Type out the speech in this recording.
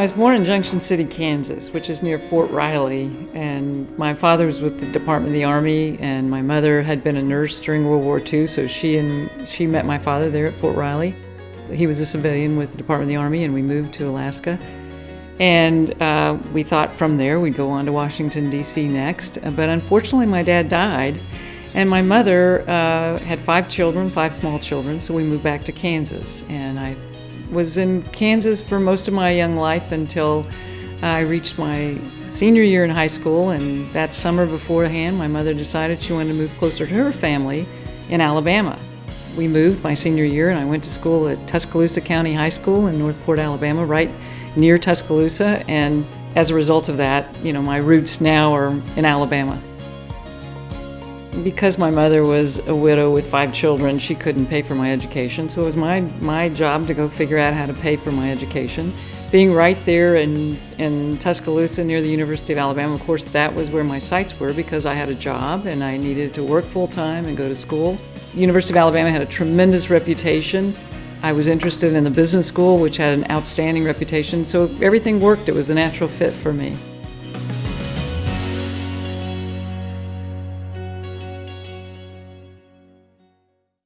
I was born in Junction City, Kansas, which is near Fort Riley, and my father was with the Department of the Army, and my mother had been a nurse during World War II, so she and she met my father there at Fort Riley. He was a civilian with the Department of the Army, and we moved to Alaska. And uh, we thought from there we'd go on to Washington, D.C. next, but unfortunately, my dad died, and my mother uh, had five children, five small children, so we moved back to Kansas, and I was in Kansas for most of my young life until I reached my senior year in high school. And that summer beforehand, my mother decided she wanted to move closer to her family in Alabama. We moved my senior year, and I went to school at Tuscaloosa County High School in Northport, Alabama, right near Tuscaloosa. And as a result of that, you know, my roots now are in Alabama. Because my mother was a widow with five children, she couldn't pay for my education, so it was my, my job to go figure out how to pay for my education. Being right there in, in Tuscaloosa near the University of Alabama, of course, that was where my sights were because I had a job and I needed to work full time and go to school. University of Alabama had a tremendous reputation. I was interested in the business school, which had an outstanding reputation, so everything worked. It was a natural fit for me.